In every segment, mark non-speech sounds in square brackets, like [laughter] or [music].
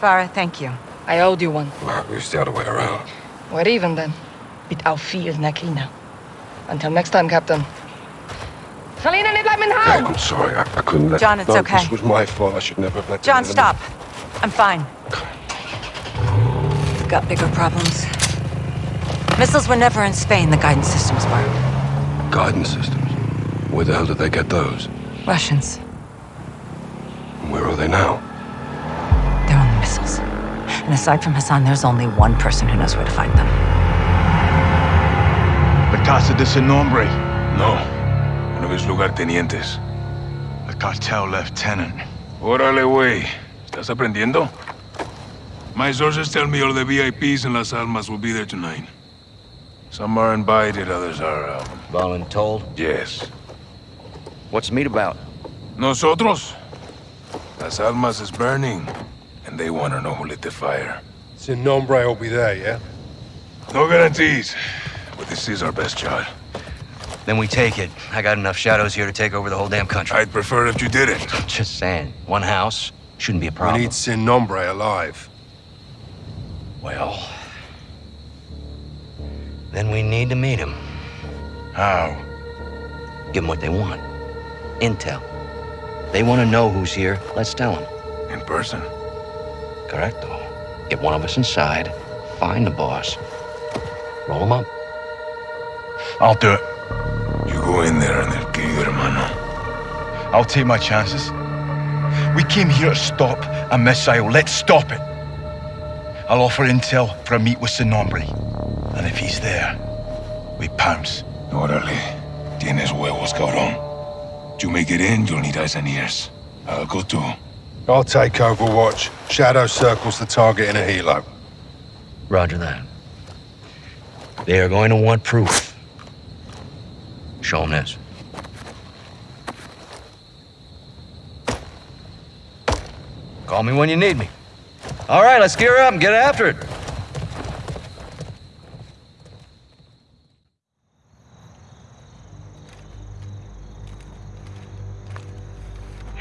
Farah, thank you. I owed you one. Well, it's the other way around. We're even then. Mit auf Nakina. Until next time, Captain. Selina, nicht bleiben in Okay, I'm sorry. I, I couldn't let... John, it's no, okay. This was my fault. I should never have let... John, stop. I'm fine. We've got bigger problems. Missiles were never in Spain. The guidance systems were. Guidance systems. Where the hell did they get those? Russians. Where are they now? And aside from Hassan, there's only one person who knows where to find them. The Casa de Sin Nombre. No. Uno de mis lugartenientes. The cartel lieutenant. Órale, güey. ¿Estás aprendiendo? My sources tell me all the VIPs in Las Almas will be there tonight. Some are invited, others are, uh, Voluntold? yes. What's the meet about? Nosotros? Las Almas is burning, and they want to know who lit the fire. Sin Nombre will be there, yeah? No guarantees, but this is our best shot. Then we take it. I got enough shadows here to take over the whole damn country. I'd prefer if you didn't. [laughs] Just saying. One house shouldn't be a problem. We need Sin Nombre alive. Well... Then we need to meet him. How? Give them what they want. Intel. They want to know who's here. Let's tell them. In person. Correcto. Get one of us inside. Find the boss. Roll him up. I'll do it. You go in there and they'll kill you, hermano. I'll take my chances. We came here to stop a missile. Let's stop it. I'll offer intel for a meet with Sin Nombre. And if he's there, we pounce. Órale. Tienes huevos, cabrón. You make it in, you'll need eyes and ears. I'll go too. I'll take Overwatch. Shadow circles the target in a helo. Roger that. They are going to want proof. Show them this. Call me when you need me. All right, let's gear up and get after it.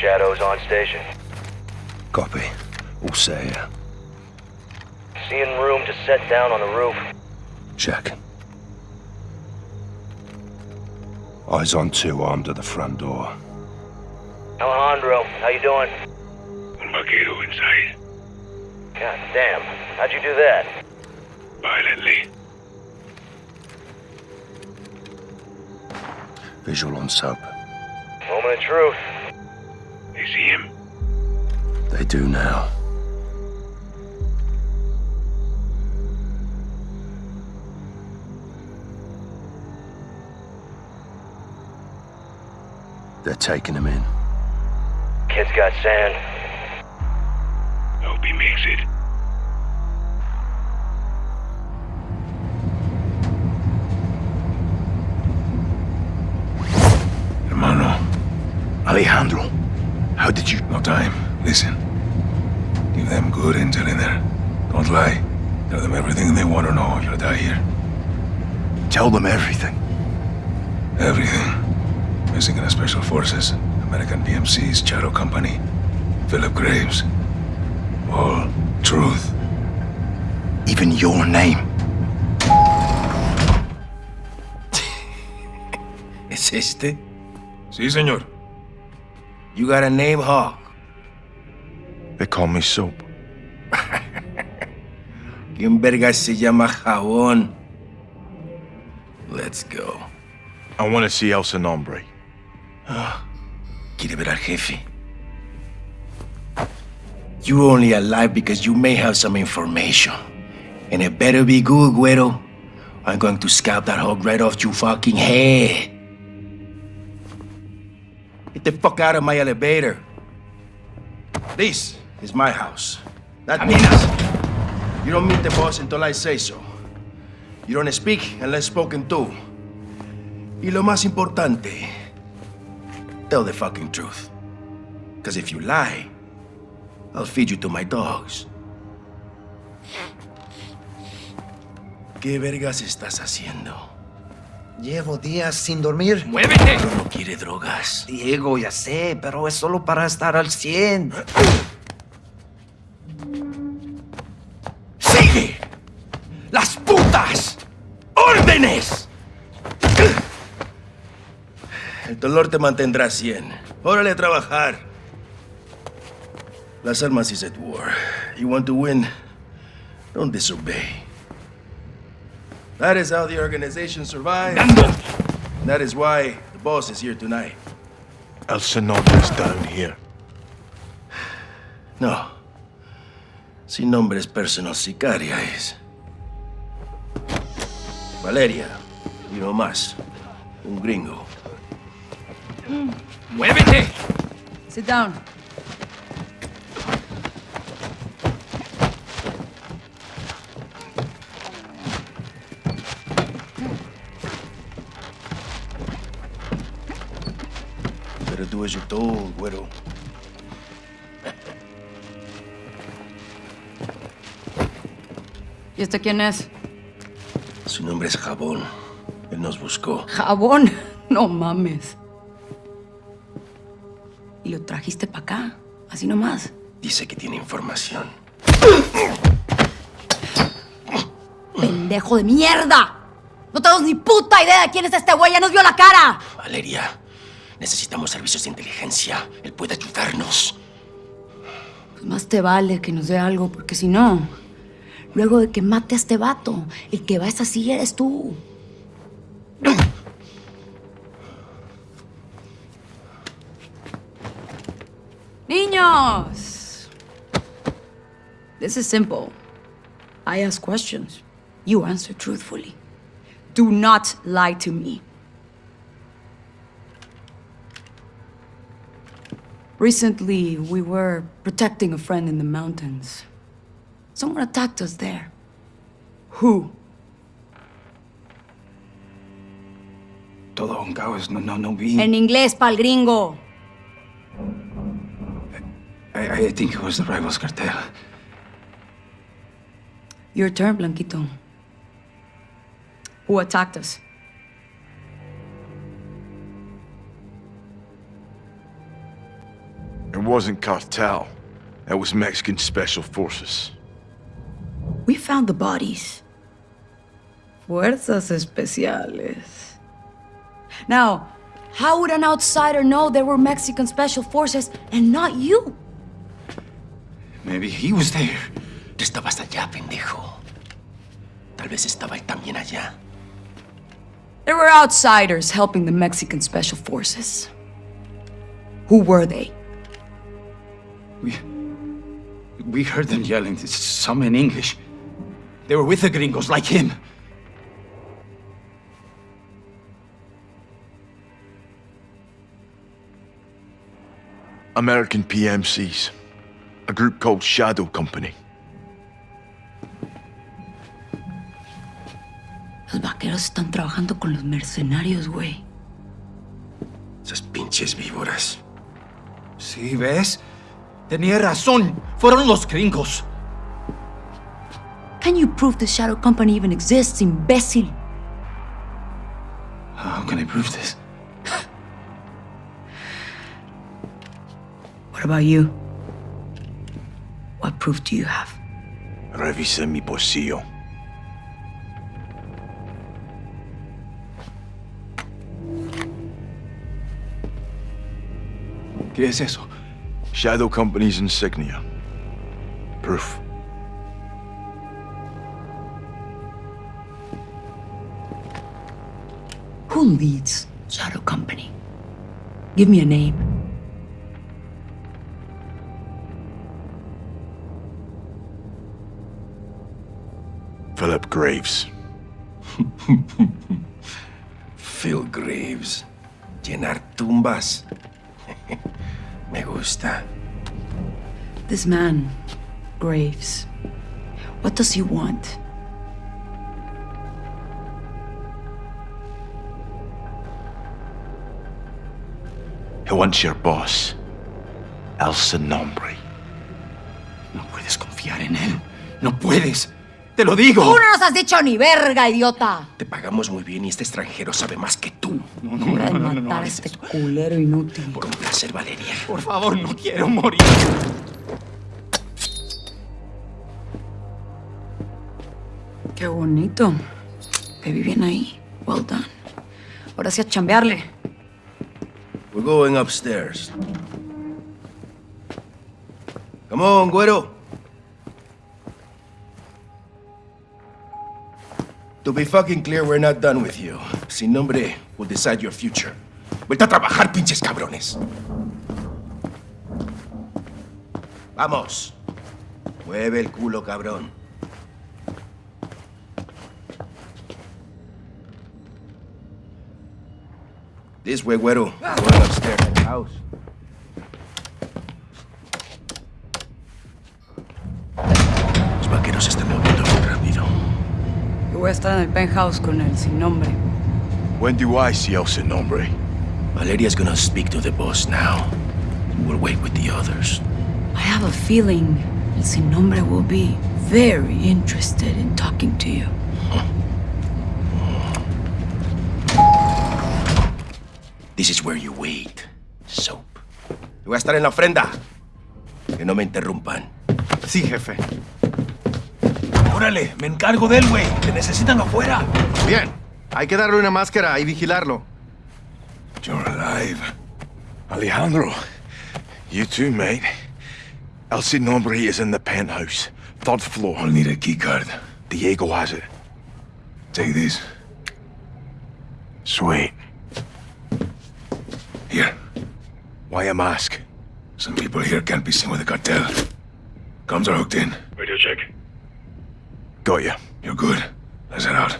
Shadows on station. Copy. All set here. Seeing room to set down on the roof. Check. Eyes on two armed at the front door. Alejandro, how you doing? Un vaquero inside. God damn. How'd you do that? Violently. Visual on sub. Moment of truth. They see him. They do now. They're taking him in. Kid's got sand. Hope he makes it. Hermano, Alejandro, how did you... no time. Listen. Give them good intel in there. Don't lie. Tell them everything they want to know. You'll die here. Tell them everything. Everything. The Special Forces, American PMC's Shadow Company, Philip Graves. All truth. Even your name. [laughs] ¿Es este? Sí, señor. You got a name, Hawk? They call me Soap. [laughs] ¿Quién verga se llama Jabón? Let's go. I want to see El Sin Nombre. ¿Quiere ver al jefe? You only alive because you may have some information. And it better be good, Güero. I'm going to scalp that hog right off your fucking head. Get the fuck out of my elevator. This is my house. That means you don't meet the boss until I say so. You don't speak unless spoken to. Y lo más importante, tell the fucking truth. Because if you lie, I'll feed you to my dogs. ¿Qué vergas estás haciendo? Llevo días sin dormir. ¡Muévete! Pero no quiere drogas. Diego, ya sé, pero es solo para estar al 100. [laughs] El dolor te mantendrá 100. Órale a trabajar. Las armas is at war. You want to win? Don't disobey. That is how the organization survives. That is why the boss is here tonight. El Sonombre's down here. No. Sin nombre es personal sicaria es. Valeria. Y no más. Un gringo. ¡Muévete! Sit down. Better do as you're told, güero. ¿Y este quién es? Su nombre es Jabón. Él nos buscó. Jabón. [laughs] No mames. Trajiste para acá, así nomás. Dice que tiene información. ¡Pendejo de mierda! No tenemos ni puta idea de quién es este güey, ya nos vio la cara. Valeria, necesitamos servicios de inteligencia. Él puede ayudarnos. Pues más te vale que nos dé algo, porque si no, luego de que mate a este vato, el que va a esa silla eres tú. Niños! This is simple. I ask questions. You answer truthfully. Do not lie to me. Recently, we were protecting a friend in the mountains. Someone attacked us there. Who? Todo un caos. No, no, no vi. En inglés, pal gringo. I, I think it was the Rivals Cartel. Your turn, Blanquito. Who attacked us? It wasn't cartel. That was Mexican Special Forces. We found the bodies. Fuerzas Especiales. Now, how would an outsider know there were Mexican Special Forces and not you? Maybe he was there. Tú estabas allá, pendejo. Tal vez estaba él también allá. There were outsiders helping the Mexican Special Forces. Who were they? We, we heard them yelling, some in English. They were with the gringos, like him. American PMCs. A group called Shadow Company. Los vaqueros están trabajando con los mercenarios, güey. Esas pinches víboras. Sí, ¿ves? Tenía razón. Fueron los gringos. Can you prove the Shadow Company even exists, imbécil? How can I prove this? What about you? What proof do you have? Revise mi bolsillo. ¿Qué es eso? Shadow Company's insignia. Proof. Who leads Shadow Company? Give me a name. Philip Graves. [laughs] Phil Graves. Llenar tumbas. [laughs] Me gusta. This man, Graves. What does he want? He wants your boss. El Sin Nombre. No puedes confiar en él. No puedes. Te lo digo. ¡Tú no nos has dicho ni verga, idiota! Te pagamos muy bien y este extranjero sabe más que tú. No, no, no, no, no, matar a este eso. culero inútil. Por un placer, Valeria. Por favor, no quiero morir. Qué bonito. Te vi bien ahí. Well done. Ahora sí a chambearle. going upstairs. Come on, Güero. To be fucking clear, we're not done with you. Sin nombre will decide your future. Vuelta a trabajar, pinches cabrones. Vamos. Mueve el culo, cabrón. This way, güero. Going upstairs. House. Voy a estar en el penthouse con él, sin nombre. When do I see El Sin Nombre? Valeria's gonna speak to the boss now. We'll wait with the others. I have a feeling El Sin Nombre will be very interested in talking to you. This is where you wait. Soap. Yo voy a estar en la ofrenda. Que no me interrumpan. Sí, jefe. Órale, me encargo de él, güey. Te necesitan afuera. Bien. Hay que darle una máscara y vigilarlo. You're alive. Alejandro, you too, mate. El Sin Nombre is in the penthouse, third floor. I'll need a keycard. Diego has it. Take this. Sweet. Here. Why a mask? Some people here can't be seen with the cartel. Comms are hooked in. Radio check. Got you. You're good. Let's head out.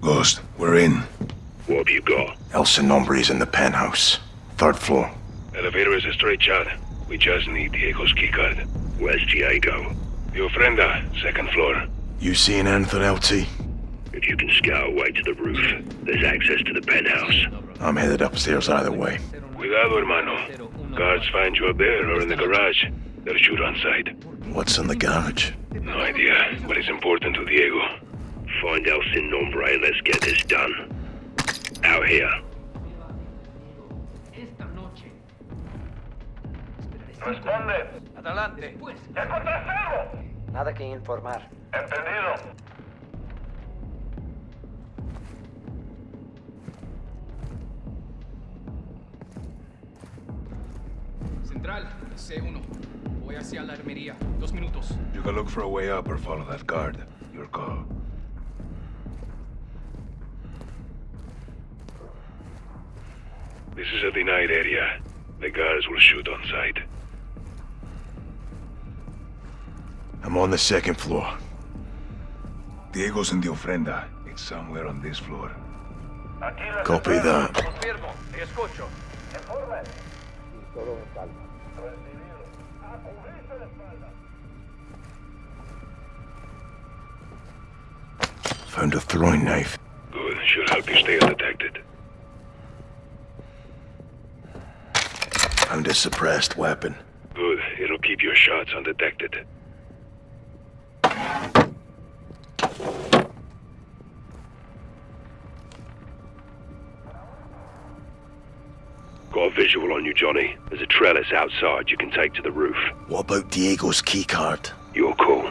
Ghost, we're in. What have you got? El Sin Nombre is in the penthouse, third floor. Elevator is a straight shot. We just need Diego's keycard. Where's Diego? The ofrenda, second floor. You seeing anything, LT? If you can scout away to the roof, there's access to the penthouse. I'm headed upstairs either way. Cuidado, hermano. Guards find you up there or in the garage. They'll shoot on sight. What's in the garage? No idea, but it's important to Diego. Find El Sin Nombre and let's get this done. Out here. Responde. Adelante. ¡Encontré algo! Nada que informar. Entendido. Central, C1. Voy hacia la armería. Dos minutos. You can look for a way up or follow that guard. Your call. This is a denied area. The guards will shoot on sight. I'm on the second floor. Diego's in the ofrenda. It's somewhere on this floor. Copy that. Confirmo. Te escucho. Informe. Found a throwing knife. Good. Should help you stay undetected. Found a suppressed weapon. Good. It'll keep your shots undetected. Got a visual on you, Johnny. There's a trellis outside you can take to the roof. What about Diego's keycard? You're cool.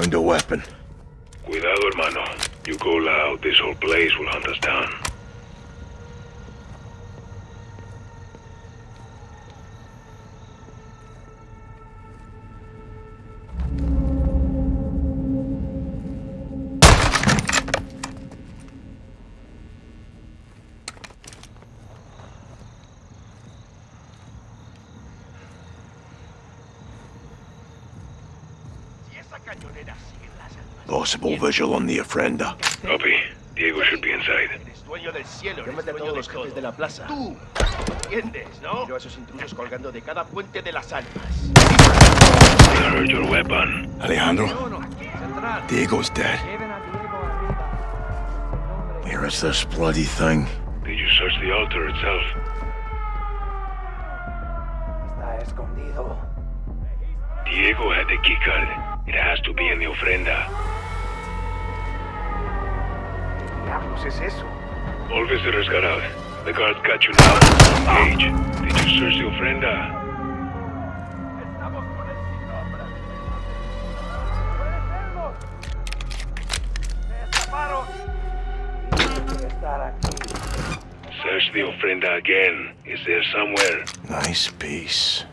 Found a weapon. Cuidado, hermano. You go loud, this whole place will hunt us down. Possible visual on the ofrenda. Copy. Diego should be inside. Dueño del cielo, llámate a todos los jefes de la plaza. Tú, ¿entiendes, no? Yo a esos intrusos colgando de cada puente de las almas. I heard your weapon. Alejandro. Diego's dead. Where is this bloody thing? Did you search the altar itself? Está escondido. Diego had the keycard. It has to be in the ofrenda. diablos es eso? Always the resgarad. The guards got you now. Cage, did you search the ofrenda? Search the ofrenda again. Is there somewhere? Nice piece.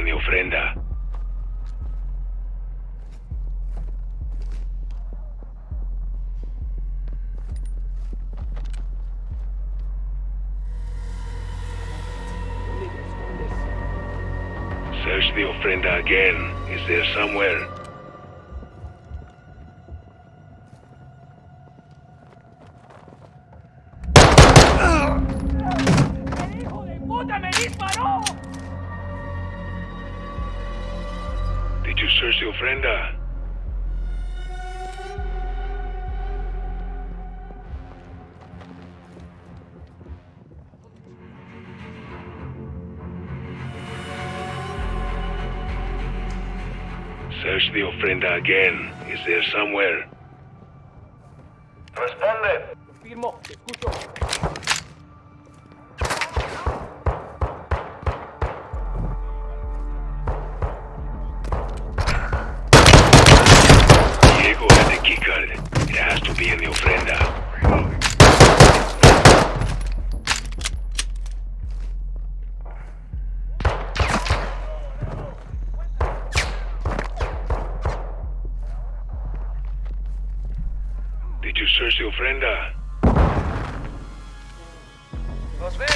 Ofrenda. Search the ofrenda again. Is there somewhere? You search the ofrenda? Search the ofrenda again. Is there somewhere? Responde. Confirmo, te escucho. Did you search the ofrenda? Nos ven.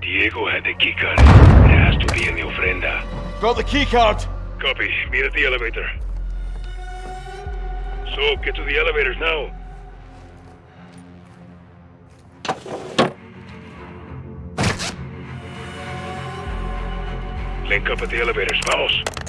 Diego had the keycard. It has to be in the ofrenda. Got the keycard. Copy. Meet at the elevator. So, get to the elevators now. Link up at the elevators. Vamos.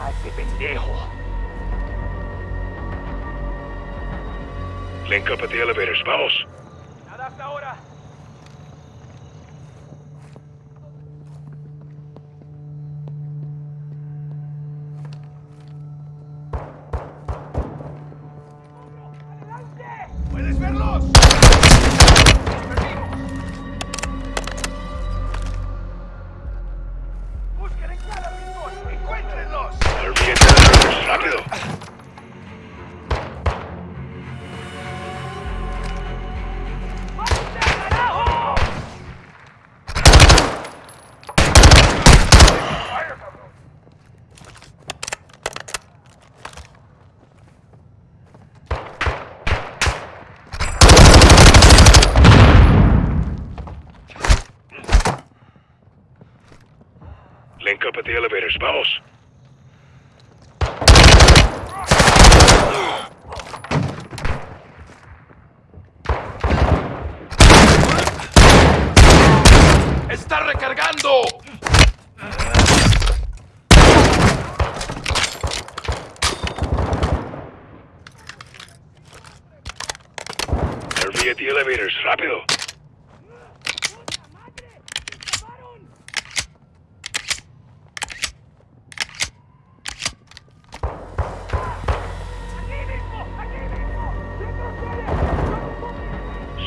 ¿Dónde está ese pendejo? Link up at the elevators. Vamos. Nada hasta ahora. At the elevators. Vamos. ¡Está recargando! RV at the elevators. Rápido.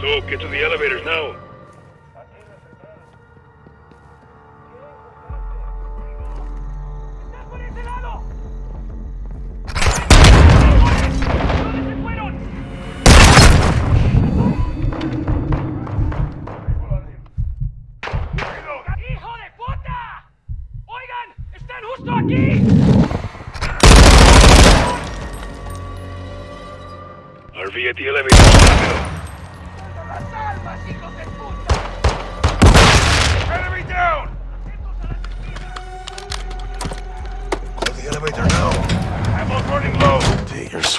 So, get to the elevators now.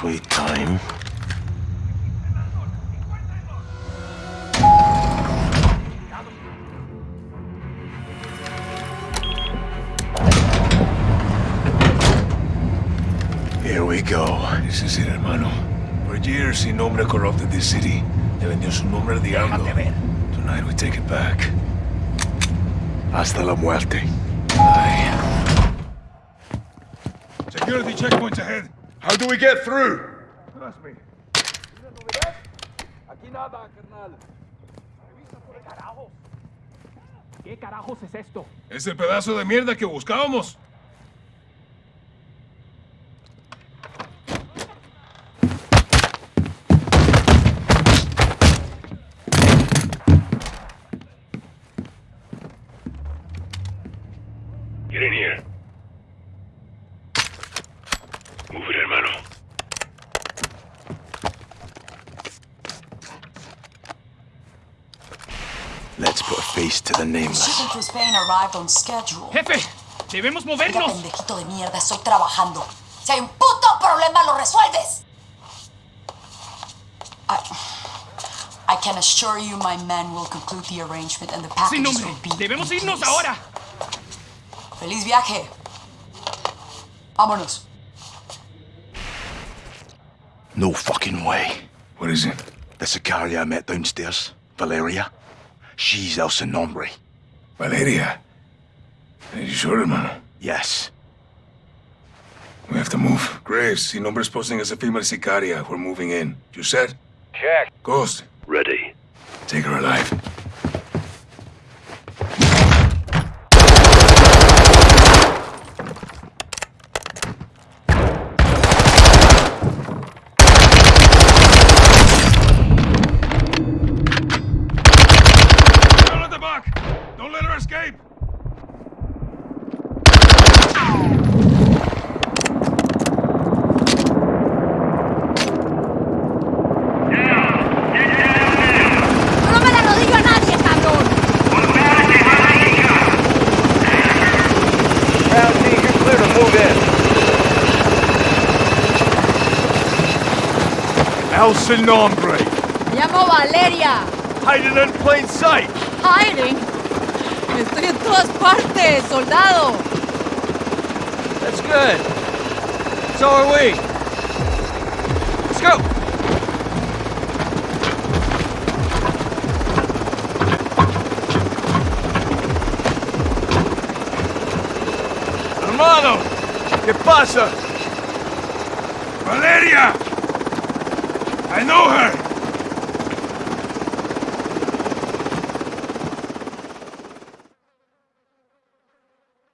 Sweet time. Here we go. This is it, hermano. For years, Sin Nombre corrupted this city. Le vendió su nombre al diablo. Tonight, we take it back. Hasta la muerte. Security checkpoints ahead. How do we get through? Trust me. Aquí nada, carnal. ¿Qué carajos? ¿Qué carajos es esto? Es el pedazo de mierda que buscábamos. Spain arrived on schedule. Jefe, debemos Mira, movernos. pendejito de mierda, estoy trabajando. Si hay un puto problema, lo resuelves. I, I can assure you my men will conclude the arrangement and the package Sin packages nombre, will be debemos in irnos place. ahora. ¡Feliz viaje! Vámonos. No fucking way. What is it? The Sicaria I met downstairs, Valeria. She's El Sin Nombre. Valeria. Are you sure, hermano? Yes. We have to move. Graves, Sin Nombre's posting as a female sicaria. We're moving in. You said? Check. Ghost, Ready. take her alive. house in nombre. Me llamo Valeria. Hiding in plain sight. Hiding? Estoy en todas partes, soldado. That's good. So are we. Let's go. Hermano, ¿qué pasa? Valeria. I know her!